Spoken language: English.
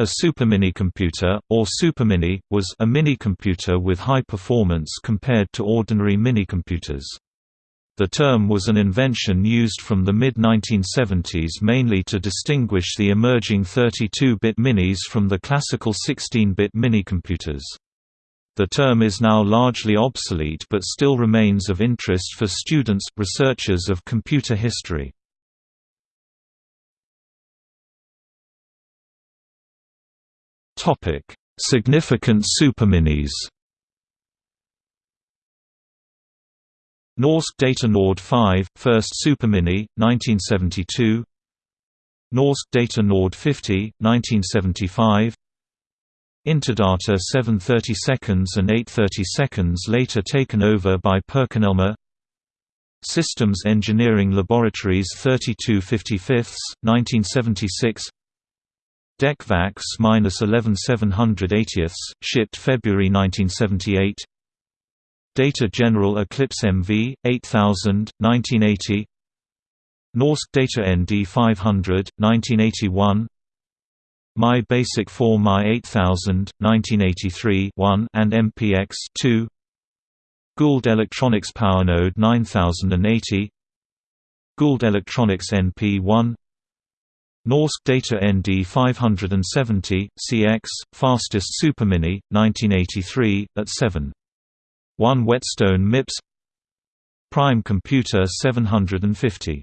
A superminicomputer, or supermini, was a minicomputer with high performance compared to ordinary minicomputers. The term was an invention used from the mid-1970s mainly to distinguish the emerging 32-bit minis from the classical 16-bit minicomputers. The term is now largely obsolete but still remains of interest for students researchers of computer history. Topic: Significant superminis. Norsk Data Nord 5, first supermini, 1972. Norsk Data Nord 50, 1975. Interdata 730 seconds and 830 seconds later taken over by PerkinElmer Systems Engineering Laboratories 3255, 1976 DEC VAX-11780, shipped February 1978 Data General Eclipse MV, 8000, 1980 Norsk Data ND 500, 1981 MAI Basic 4 MAI 8000, 1983 1 and MPX 2 Gould Electronics PowerNode 9080 Gould Electronics NP1 Norsk Data ND 570, CX, fastest supermini, 1983, at 7. 1 Whetstone MIPS Prime Computer 750